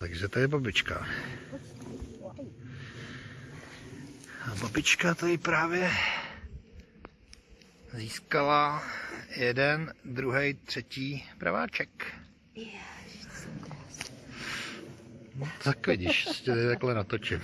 Takže to je babička. A babička tady právě získala jeden, druhý, třetí praváček. No, tak vidíš, tě takhle natočím.